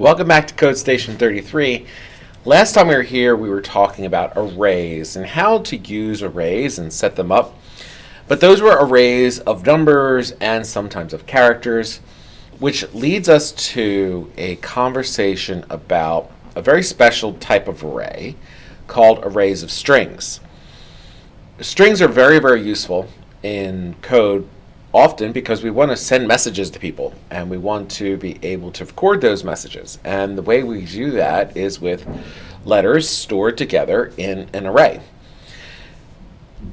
Welcome back to Code Station 33. Last time we were here, we were talking about arrays and how to use arrays and set them up. But those were arrays of numbers and sometimes of characters, which leads us to a conversation about a very special type of array called arrays of strings. Strings are very, very useful in code often because we want to send messages to people and we want to be able to record those messages. And the way we do that is with letters stored together in an array.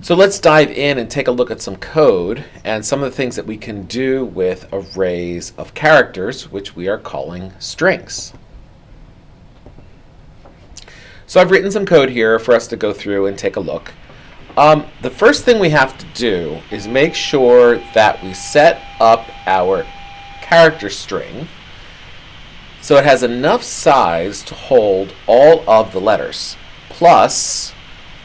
So let's dive in and take a look at some code and some of the things that we can do with arrays of characters, which we are calling strings. So I've written some code here for us to go through and take a look. Um, the first thing we have to do is make sure that we set up our character string so it has enough size to hold all of the letters plus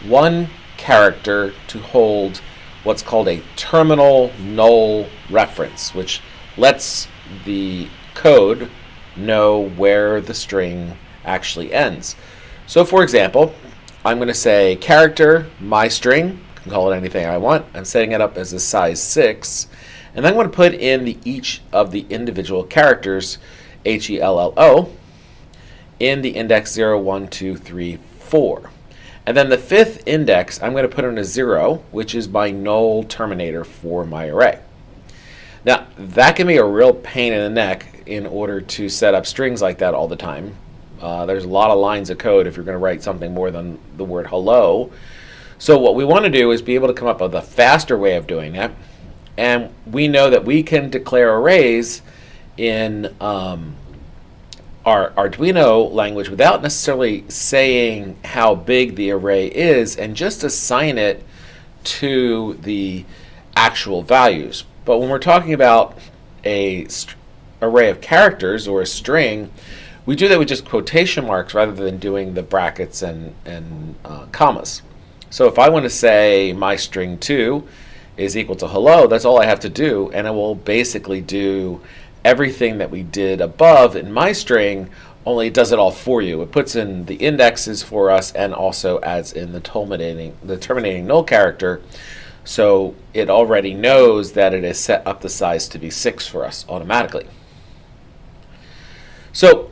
one character to hold what's called a terminal null reference which lets the code know where the string actually ends. So for example, I'm going to say character, my string, can call it anything I want. I'm setting it up as a size 6. And then I'm going to put in the each of the individual characters, H-E-L-L-O, in the index 0, 1, 2, 3, 4. And then the fifth index, I'm going to put in a 0, which is my null terminator for my array. Now, that can be a real pain in the neck in order to set up strings like that all the time. Uh, there's a lot of lines of code if you're going to write something more than the word hello. So what we want to do is be able to come up with a faster way of doing it. And we know that we can declare arrays in um, our Arduino language without necessarily saying how big the array is and just assign it to the actual values. But when we're talking about a array of characters or a string, we do that with just quotation marks rather than doing the brackets and, and uh, commas. So if I want to say my string 2 is equal to hello, that's all I have to do, and it will basically do everything that we did above in my string, only it does it all for you. It puts in the indexes for us and also adds in the terminating, the terminating null character, so it already knows that it has set up the size to be 6 for us automatically. So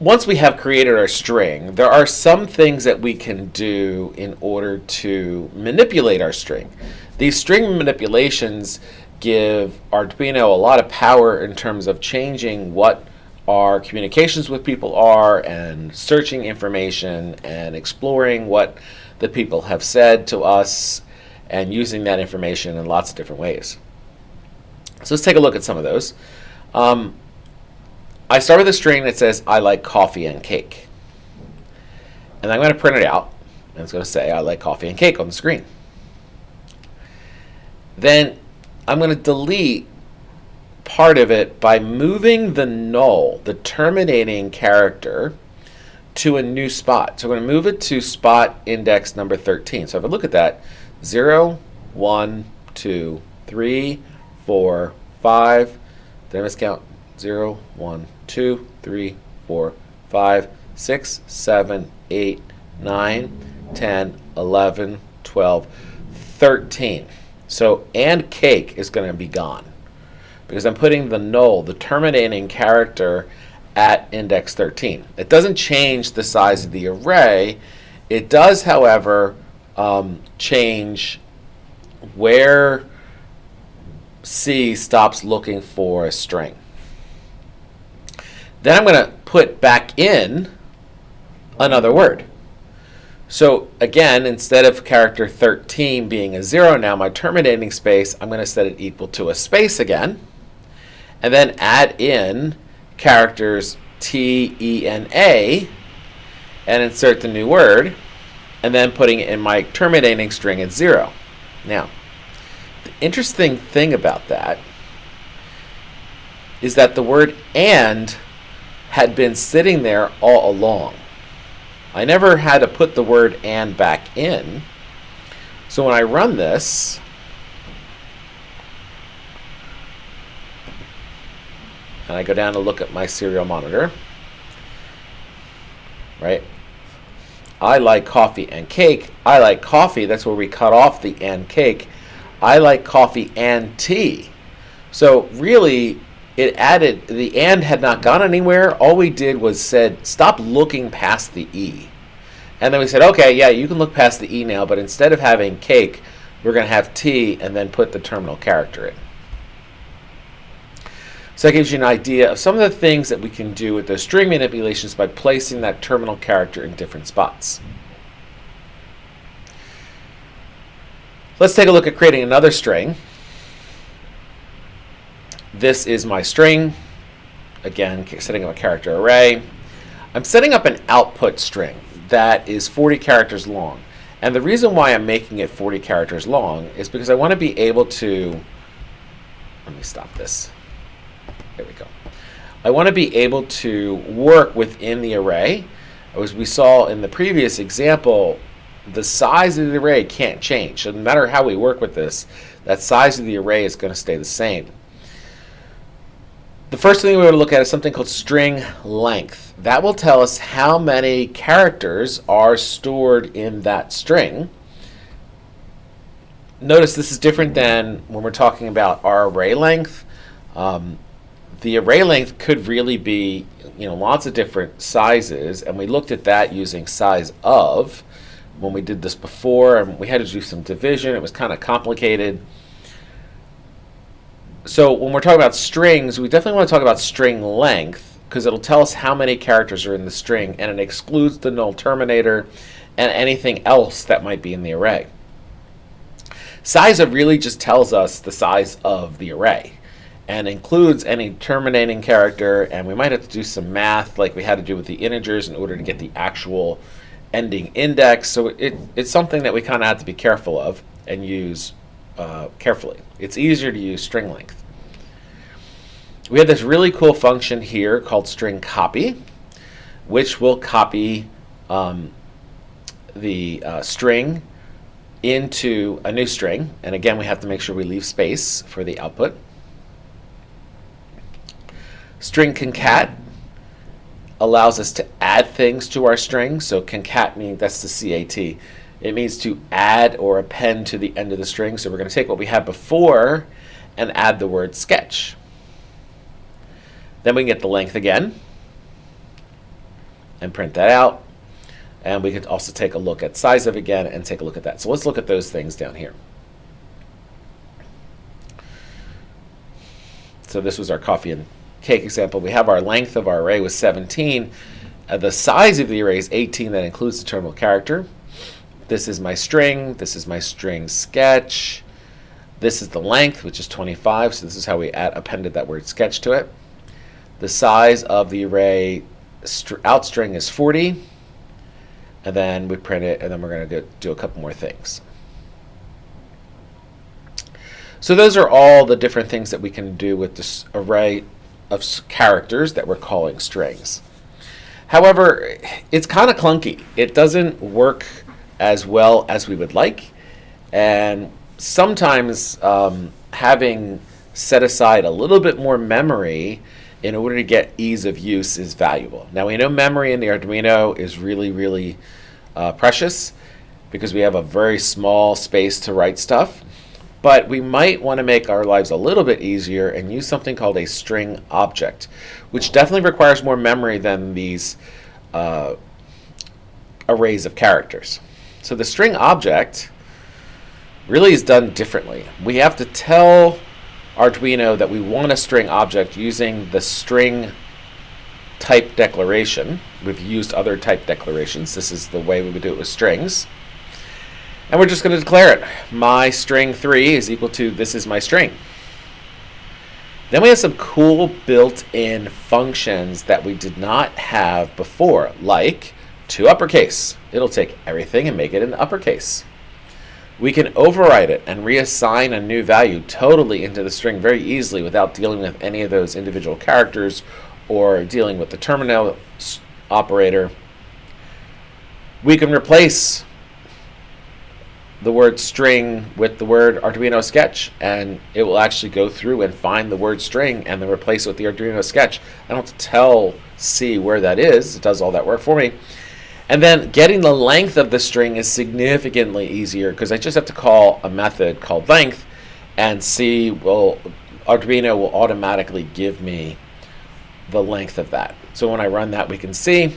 once we have created our string, there are some things that we can do in order to manipulate our string. These string manipulations give Arduino a lot of power in terms of changing what our communications with people are and searching information and exploring what the people have said to us and using that information in lots of different ways. So let's take a look at some of those. Um, I start with a string that says, I like coffee and cake. And I'm going to print it out. And it's going to say, I like coffee and cake on the screen. Then I'm going to delete part of it by moving the null, the terminating character, to a new spot. So I'm going to move it to spot index number 13. So if I look at that, 0, 1, 2, 3, 4, 5, did I miscount? 0, 1, 2, 3, 4, 5, 6, 7, 8, 9, 10, 11, 12, 13. So, and cake is going to be gone because I'm putting the null, the terminating character, at index 13. It doesn't change the size of the array. It does, however, um, change where C stops looking for a string. Then I'm going to put back in another word. So again, instead of character 13 being a 0 now, my terminating space, I'm going to set it equal to a space again. And then add in characters T, E, and A, and insert the new word, and then putting it in my terminating string at 0. Now, the interesting thing about that is that the word AND had been sitting there all along. I never had to put the word and back in. So when I run this, and I go down to look at my serial monitor, right? I like coffee and cake. I like coffee. That's where we cut off the and cake. I like coffee and tea. So really, it added the and had not gone anywhere. All we did was said stop looking past the e, and then we said okay, yeah, you can look past the e now, but instead of having cake, we're going to have tea, and then put the terminal character in. So that gives you an idea of some of the things that we can do with those string manipulations by placing that terminal character in different spots. Let's take a look at creating another string. This is my string. Again, setting up a character array. I'm setting up an output string that is 40 characters long. And the reason why I'm making it 40 characters long is because I want to be able to, let me stop this. There we go. I want to be able to work within the array. As we saw in the previous example, the size of the array can't change. So no matter how we work with this, that size of the array is going to stay the same. The first thing we're going to look at is something called string length. That will tell us how many characters are stored in that string. Notice this is different than when we're talking about our array length. Um, the array length could really be you know lots of different sizes and we looked at that using size of when we did this before and we had to do some division it was kind of complicated so when we're talking about strings we definitely want to talk about string length because it'll tell us how many characters are in the string and it excludes the null terminator and anything else that might be in the array. Size of really just tells us the size of the array and includes any terminating character and we might have to do some math like we had to do with the integers in order to get the actual ending index. So it, it's something that we kind of have to be careful of and use uh, carefully it's easier to use string length we have this really cool function here called string copy which will copy um, the uh, string into a new string and again we have to make sure we leave space for the output String concat allows us to add things to our string. So concat means that's the CAT. It means to add or append to the end of the string. So we're going to take what we had before and add the word sketch. Then we can get the length again and print that out. And we could also take a look at size of again and take a look at that. So let's look at those things down here. So this was our coffee and cake example, we have our length of our array was 17. Uh, the size of the array is 18. That includes the terminal character. This is my string. This is my string sketch. This is the length, which is 25. So this is how we add, appended that word sketch to it. The size of the array out string is 40. And then we print it, and then we're going to do a couple more things. So those are all the different things that we can do with this array of characters that we're calling strings. However, it's kind of clunky. It doesn't work as well as we would like. And sometimes um, having set aside a little bit more memory in order to get ease of use is valuable. Now we know memory in the Arduino is really, really uh, precious because we have a very small space to write stuff. But we might want to make our lives a little bit easier and use something called a string object, which definitely requires more memory than these uh, arrays of characters. So the string object really is done differently. We have to tell Arduino that we want a string object using the string type declaration. We've used other type declarations. This is the way we would do it with strings. And we're just going to declare it. My string 3 is equal to this is my string. Then we have some cool built-in functions that we did not have before, like to uppercase. It'll take everything and make it in uppercase. We can override it and reassign a new value totally into the string very easily without dealing with any of those individual characters or dealing with the terminal operator. We can replace the word string with the word Arduino sketch and it will actually go through and find the word string and then replace it with the Arduino sketch. I don't have to tell C where that is. It does all that work for me. And then getting the length of the string is significantly easier because I just have to call a method called length and see, well, Arduino will automatically give me the length of that. So when I run that, we can see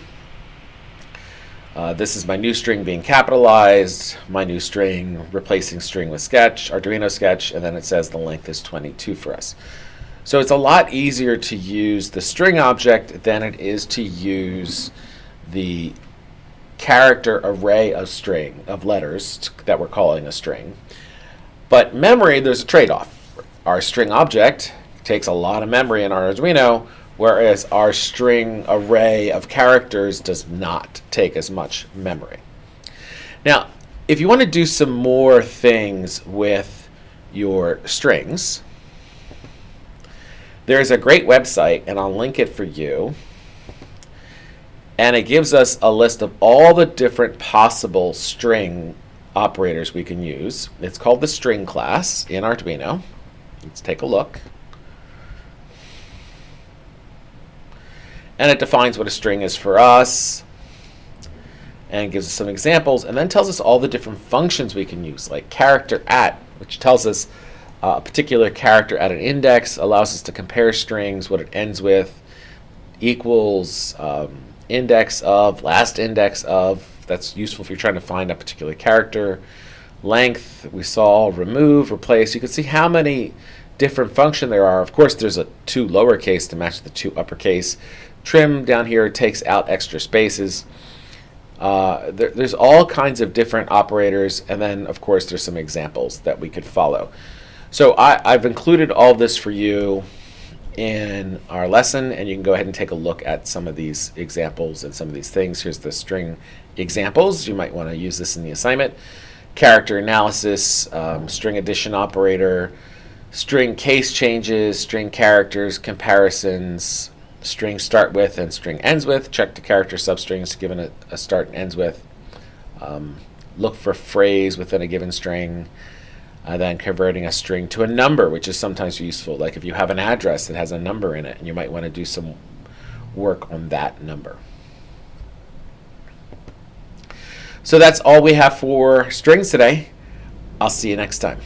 uh, this is my new string being capitalized, my new string replacing string with sketch, Arduino sketch, and then it says the length is 22 for us. So it's a lot easier to use the string object than it is to use the character array of string, of letters that we're calling a string. But memory, there's a trade-off. Our string object takes a lot of memory in our Arduino, whereas our string array of characters does not take as much memory. Now, if you want to do some more things with your strings, there's a great website, and I'll link it for you. And it gives us a list of all the different possible string operators we can use. It's called the string class in Arduino. Let's take a look. and it defines what a string is for us and gives us some examples and then tells us all the different functions we can use like character at which tells us uh, a particular character at an index allows us to compare strings what it ends with equals um, index of last index of that's useful if you're trying to find a particular character length we saw remove replace you can see how many different function there are of course there's a to lowercase to match the to uppercase Trim down here takes out extra spaces. Uh, there, there's all kinds of different operators, and then of course there's some examples that we could follow. So I, have included all this for you in our lesson, and you can go ahead and take a look at some of these examples and some of these things. Here's the string examples. You might want to use this in the assignment. Character analysis, um, string addition operator, string case changes, string characters, comparisons, string start with and string ends with. Check the character substrings given a, a start and ends with. Um, look for phrase within a given string. Uh, then converting a string to a number, which is sometimes useful. Like if you have an address that has a number in it, and you might want to do some work on that number. So that's all we have for strings today. I'll see you next time.